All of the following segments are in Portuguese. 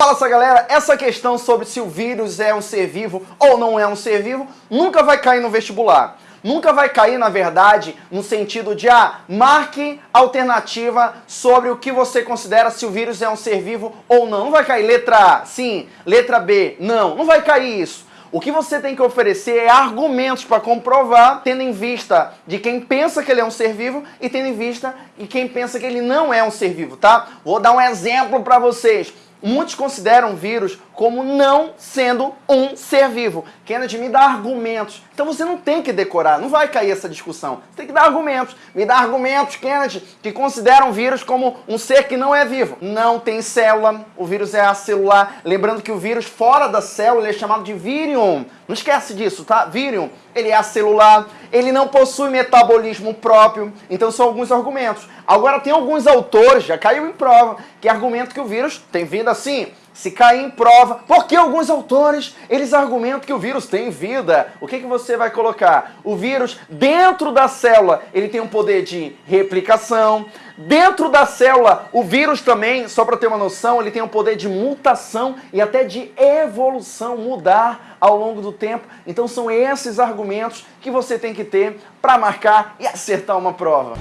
Fala essa galera, essa questão sobre se o vírus é um ser vivo ou não é um ser vivo nunca vai cair no vestibular. Nunca vai cair, na verdade, no sentido de, ah, marque alternativa sobre o que você considera se o vírus é um ser vivo ou não. Não vai cair letra A, sim, letra B, não. Não vai cair isso. O que você tem que oferecer é argumentos para comprovar, tendo em vista de quem pensa que ele é um ser vivo e tendo em vista de quem pensa que ele não é um ser vivo, tá? Vou dar um exemplo para vocês. Muitos consideram o vírus como não sendo um ser vivo. Kennedy me dá argumentos. Então você não tem que decorar, não vai cair essa discussão. Você tem que dar argumentos. Me dá argumentos, Kennedy, que consideram o vírus como um ser que não é vivo. Não tem célula, o vírus é acelular. Lembrando que o vírus fora da célula é chamado de vírion. Não esquece disso, tá? Vírion, ele é acelular, ele não possui metabolismo próprio. Então são alguns argumentos. Agora tem alguns autores, já caiu em prova, que argumentam que o vírus tem vida assim se cair em prova, porque alguns autores, eles argumentam que o vírus tem vida. O que, que você vai colocar? O vírus, dentro da célula, ele tem um poder de replicação. Dentro da célula, o vírus também, só para ter uma noção, ele tem um poder de mutação e até de evolução, mudar ao longo do tempo. Então são esses argumentos que você tem que ter para marcar e acertar uma prova.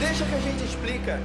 Deixa que a gente explica.